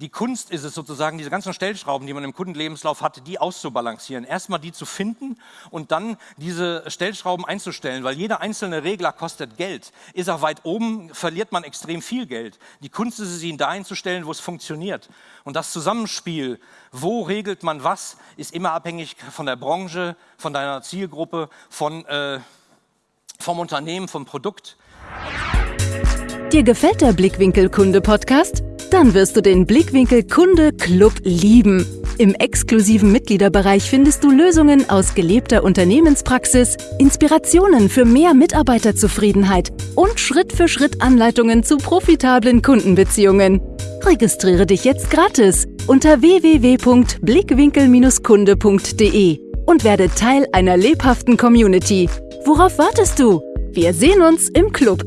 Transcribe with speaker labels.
Speaker 1: Die Kunst ist es sozusagen, diese ganzen Stellschrauben, die man im Kundenlebenslauf hat, die auszubalancieren. Erstmal die zu finden und dann diese Stellschrauben einzustellen, weil jeder einzelne Regler kostet Geld. Ist er weit oben, verliert man extrem viel Geld. Die Kunst ist es, ihn da einzustellen, wo es funktioniert. Und das Zusammenspiel, wo regelt man was, ist immer abhängig von der Branche, von deiner Zielgruppe, von, äh, vom Unternehmen, vom Produkt.
Speaker 2: Dir gefällt der Blickwinkel Kunde Podcast? Dann wirst du den Blickwinkel Kunde Club lieben. Im exklusiven Mitgliederbereich findest du Lösungen aus gelebter Unternehmenspraxis, Inspirationen für mehr Mitarbeiterzufriedenheit und Schritt für Schritt Anleitungen zu profitablen Kundenbeziehungen. Registriere dich jetzt gratis unter www.blickwinkel-kunde.de und werde Teil einer lebhaften Community. Worauf wartest du? Wir sehen uns im Club.